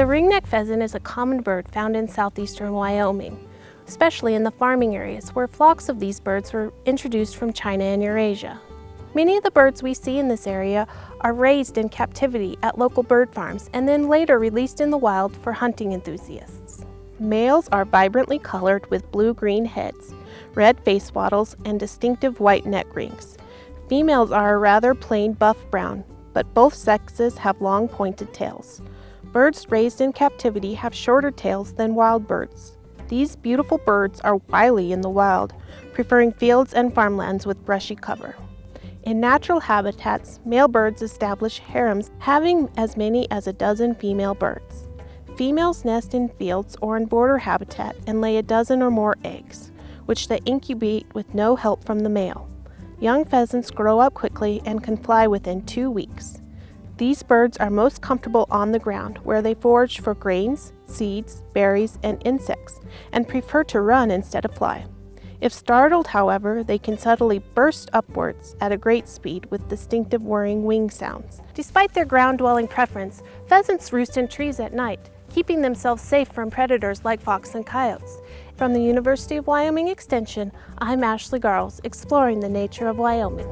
The ringneck pheasant is a common bird found in southeastern Wyoming, especially in the farming areas where flocks of these birds were introduced from China and Eurasia. Many of the birds we see in this area are raised in captivity at local bird farms and then later released in the wild for hunting enthusiasts. Males are vibrantly colored with blue-green heads, red face wattles, and distinctive white neck rings. Females are a rather plain buff brown, but both sexes have long pointed tails. Birds raised in captivity have shorter tails than wild birds. These beautiful birds are wily in the wild, preferring fields and farmlands with brushy cover. In natural habitats, male birds establish harems having as many as a dozen female birds. Females nest in fields or in border habitat and lay a dozen or more eggs, which they incubate with no help from the male. Young pheasants grow up quickly and can fly within two weeks. These birds are most comfortable on the ground where they forage for grains, seeds, berries, and insects, and prefer to run instead of fly. If startled, however, they can suddenly burst upwards at a great speed with distinctive whirring wing sounds. Despite their ground-dwelling preference, pheasants roost in trees at night, keeping themselves safe from predators like fox and coyotes. From the University of Wyoming Extension, I'm Ashley Garles, exploring the nature of Wyoming.